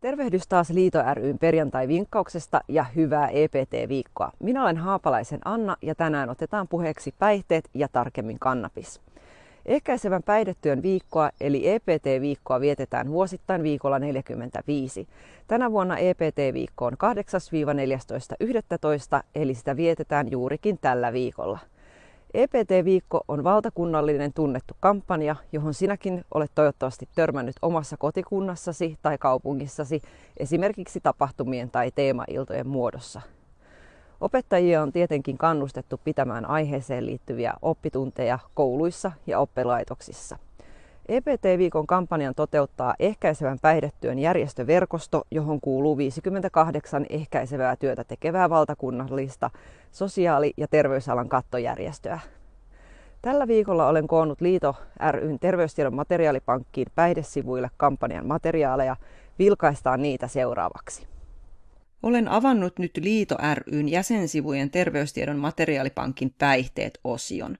Tervehdys taas Liito ryn perjantai-vinkkauksesta ja hyvää EPT-viikkoa. Minä olen Haapalaisen Anna ja tänään otetaan puheeksi päihteet ja tarkemmin kannabis. Ehkäisevän päihdetyön viikkoa eli EPT-viikkoa vietetään vuosittain viikolla 45. Tänä vuonna EPT-viikko on 8-14.11. eli sitä vietetään juurikin tällä viikolla. EPT-viikko on valtakunnallinen tunnettu kampanja, johon sinäkin olet toivottavasti törmännyt omassa kotikunnassasi tai kaupungissasi esimerkiksi tapahtumien tai teemailtojen muodossa. Opettajia on tietenkin kannustettu pitämään aiheeseen liittyviä oppitunteja kouluissa ja oppilaitoksissa. EPT-viikon kampanjan toteuttaa ehkäisevän päihdetyön järjestöverkosto, johon kuuluu 58 ehkäisevää työtä tekevää valtakunnallista sosiaali- ja terveysalan kattojärjestöä. Tällä viikolla olen koonnut Liito ryn terveystiedon materiaalipankkiin päihdesivuille kampanjan materiaaleja. Vilkaistaan niitä seuraavaksi. Olen avannut nyt Liito ryn jäsensivujen terveystiedon materiaalipankin päihteet-osion.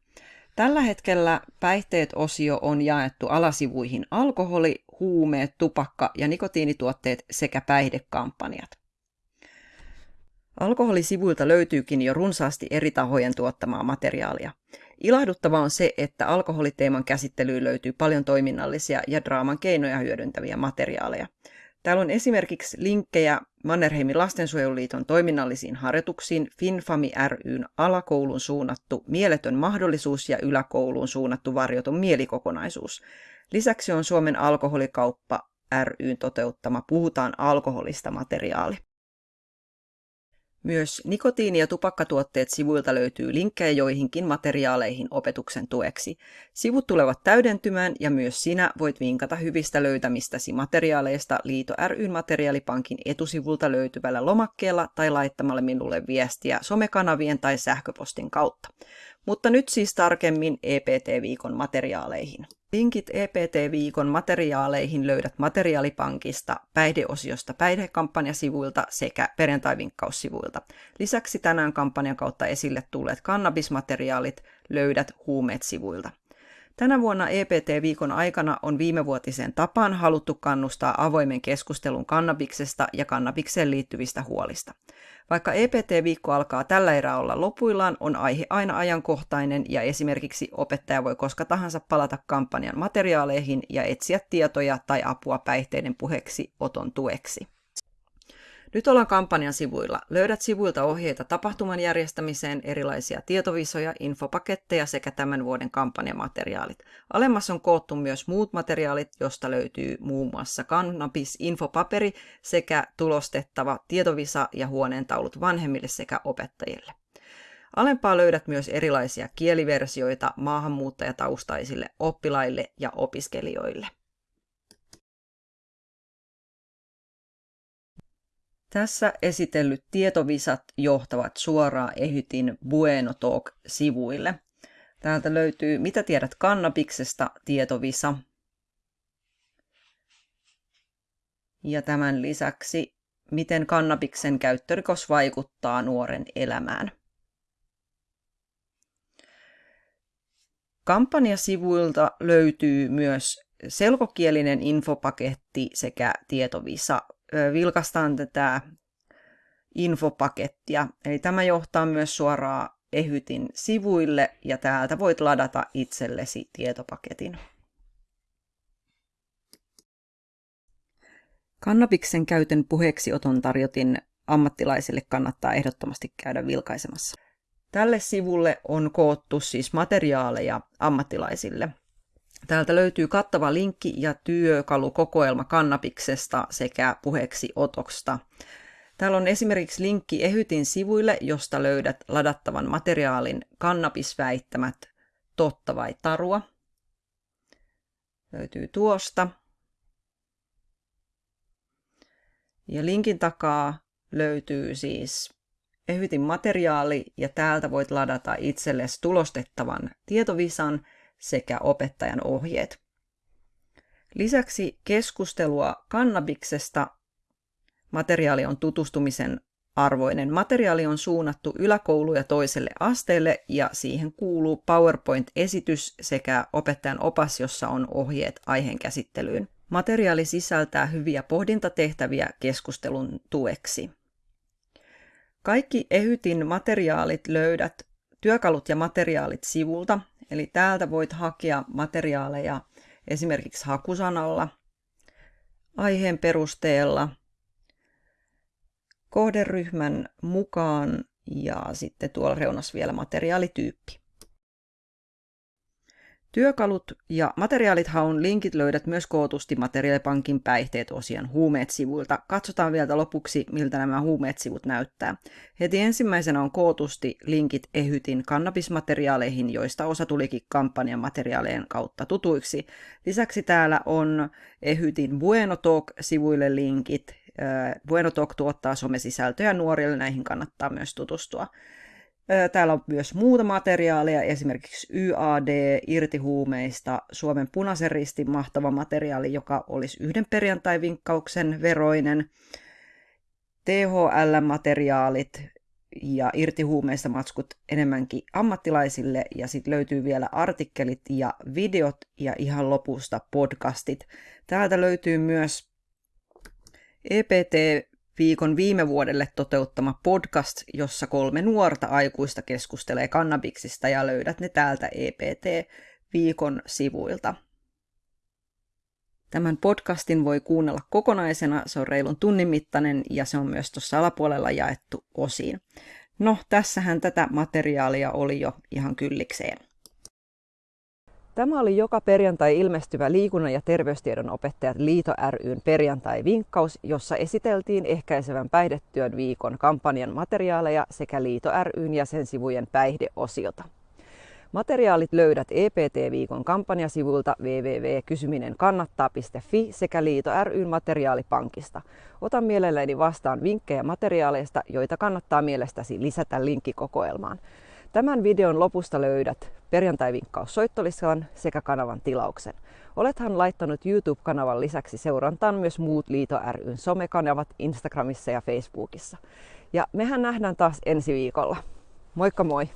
Tällä hetkellä päihteet-osio on jaettu alasivuihin alkoholi, huumeet, tupakka ja nikotiinituotteet sekä päihdekampanjat. Alkoholisivuilta löytyykin jo runsaasti eri tahojen tuottamaa materiaalia. Ilahduttavaa on se, että alkoholiteeman käsittelyyn löytyy paljon toiminnallisia ja draaman keinoja hyödyntäviä materiaaleja. Täällä on esimerkiksi linkkejä Mannerheimin lastensuojeluliiton toiminnallisiin harjoituksiin, FinFami ryn alakoulun suunnattu mieletön mahdollisuus ja yläkouluun suunnattu varjoton mielikokonaisuus. Lisäksi on Suomen alkoholikauppa ryn toteuttama Puhutaan alkoholista materiaali. Myös nikotiini- ja tupakkatuotteet sivuilta löytyy linkkejä joihinkin materiaaleihin opetuksen tueksi. Sivut tulevat täydentymään ja myös sinä voit vinkata hyvistä löytämistäsi materiaaleista Liito ryn materiaalipankin etusivulta löytyvällä lomakkeella tai laittamalla minulle viestiä somekanavien tai sähköpostin kautta. Mutta nyt siis tarkemmin EPT-viikon materiaaleihin. Linkit EPT-viikon materiaaleihin löydät materiaalipankista, päihdeosiosta päihdekampanjasivuilta sekä perjantaivinkkaussivuilta. Lisäksi tänään kampanjan kautta esille tulleet kannabismateriaalit löydät huumeet-sivuilta. Tänä vuonna EPT-viikon aikana on viimevuotiseen tapaan haluttu kannustaa avoimen keskustelun kannabiksesta ja kannabikseen liittyvistä huolista. Vaikka EPT-viikko alkaa tällä erää olla lopuillaan, on aihe aina ajankohtainen ja esimerkiksi opettaja voi koska tahansa palata kampanjan materiaaleihin ja etsiä tietoja tai apua päihteiden puheeksi oton tueksi. Nyt ollaan kampanjan sivuilla. Löydät sivuilta ohjeita tapahtuman järjestämiseen, erilaisia tietovisoja, infopaketteja sekä tämän vuoden kampanjamateriaalit. Alemmassa on koottu myös muut materiaalit, josta löytyy muun muassa kannabis-infopaperi sekä tulostettava tietovisa ja huoneentaulut vanhemmille sekä opettajille. Alempaa löydät myös erilaisia kieliversioita maahanmuuttajataustaisille oppilaille ja opiskelijoille. Tässä esitellyt tietovisat johtavat suoraan Ehytin Bueno Talk-sivuille. Täältä löytyy Mitä tiedät kannabiksesta tietovisa. Ja tämän lisäksi Miten kannabiksen käyttörikos vaikuttaa nuoren elämään. Kampanjasivuilta löytyy myös selkokielinen infopaketti sekä tietovisa vilkastaan tätä infopakettia. Eli tämä johtaa myös suoraan Ehytin sivuille ja täältä voit ladata itsellesi tietopaketin. Kannabiksen käytön puheeksioton tarjotin ammattilaisille kannattaa ehdottomasti käydä vilkaisemassa. Tälle sivulle on koottu siis materiaaleja ammattilaisille – Täältä löytyy kattava linkki ja työkalukokoelma kannabiksesta sekä puheeksi otosta. Täällä on esimerkiksi linkki Ehytin sivuille, josta löydät ladattavan materiaalin kannabisväittämät totta vai tarua. Löytyy tuosta. Ja linkin takaa löytyy siis Ehytin materiaali ja täältä voit ladata itsellesi tulostettavan tietovisan sekä opettajan ohjeet. Lisäksi keskustelua kannabiksesta materiaali on tutustumisen arvoinen. Materiaali on suunnattu yläkoulu- ja toiselle asteelle ja siihen kuuluu PowerPoint-esitys sekä opettajan opas, jossa on ohjeet aiheen käsittelyyn. Materiaali sisältää hyviä pohdintatehtäviä keskustelun tueksi. Kaikki Ehytin materiaalit löydät työkalut ja materiaalit sivulta, eli täältä voit hakea materiaaleja esimerkiksi hakusanalla, aiheen perusteella, kohderyhmän mukaan ja sitten tuolla reunassa vielä materiaalityyppi. Työkalut ja materiaalithaun linkit löydät myös kootusti Materiaalipankin päihteet osian huumeet-sivuilta. Katsotaan vielä lopuksi, miltä nämä huumeet-sivut näyttää. Heti ensimmäisenä on kootusti linkit Ehytin kannabismateriaaleihin, joista osa tulikin kampanjan materiaalien kautta tutuiksi. Lisäksi täällä on Ehytin Bueno Talk-sivuille linkit. Bueno Talk tuottaa somesisältöjä nuorille, näihin kannattaa myös tutustua. Täällä on myös muuta materiaalia, esimerkiksi YAD irtihuumeista, Suomen punaisen ristin mahtava materiaali, joka olisi yhden perjantai-vinkkauksen veroinen, THL-materiaalit ja irtihuumeista matskut enemmänkin ammattilaisille, ja sitten löytyy vielä artikkelit ja videot ja ihan lopusta podcastit. Täältä löytyy myös EPT viikon viime vuodelle toteuttama podcast, jossa kolme nuorta aikuista keskustelee kannabiksista ja löydät ne täältä EPT-viikon sivuilta. Tämän podcastin voi kuunnella kokonaisena, se on reilun tunnin mittainen ja se on myös tuossa alapuolella jaettu osiin. No, tässähän tätä materiaalia oli jo ihan kyllikseen. Tämä oli joka perjantai ilmestyvä liikunnan ja terveystiedon opettajat Liito ryn perjantai-vinkkaus, jossa esiteltiin ehkäisevän päihdetyön viikon kampanjan materiaaleja sekä Liito ryn jäsensivujen päihdeosiota. Materiaalit löydät EPT-viikon kampanjasivuilta www.kysyminenkannattaa.fi sekä Liito ryn materiaalipankista. Otan mielelläni vastaan vinkkejä materiaaleista, joita kannattaa mielestäsi lisätä linkkikokoelmaan. Tämän videon lopusta löydät perjantai-vinkkaus soittolistan sekä kanavan tilauksen. Olethan laittanut YouTube-kanavan lisäksi seurantaan myös muut Liito ryn somekanavat Instagramissa ja Facebookissa. Ja mehän nähdään taas ensi viikolla. Moikka moi!